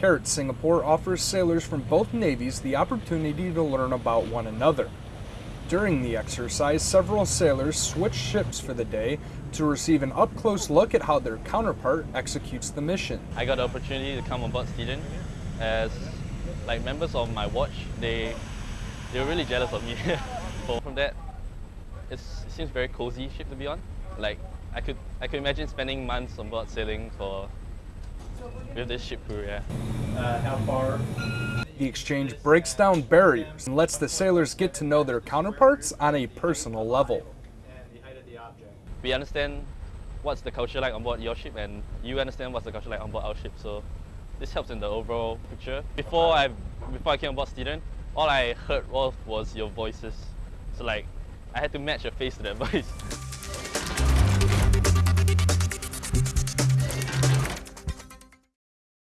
CARAT Singapore offers sailors from both navies the opportunity to learn about one another. During the exercise, several sailors switch ships for the day to receive an up-close look at how their counterpart executes the mission. I got the opportunity to come on board Stethem as like members of my watch, they they were really jealous of me. From that, it seems very cozy ship to be on. Like I could I could imagine spending months on board sailing for with this ship crew, yeah. Uh, how far? The exchange breaks down barriers and lets the sailors get to know their counterparts on a personal level. We understand what's the culture like on board your ship and you understand what's the culture like on board our ship. So this helps in the overall picture. Before I before I came on board Stethem, all I heard was, was your voices. So like I had to match your face to that voice.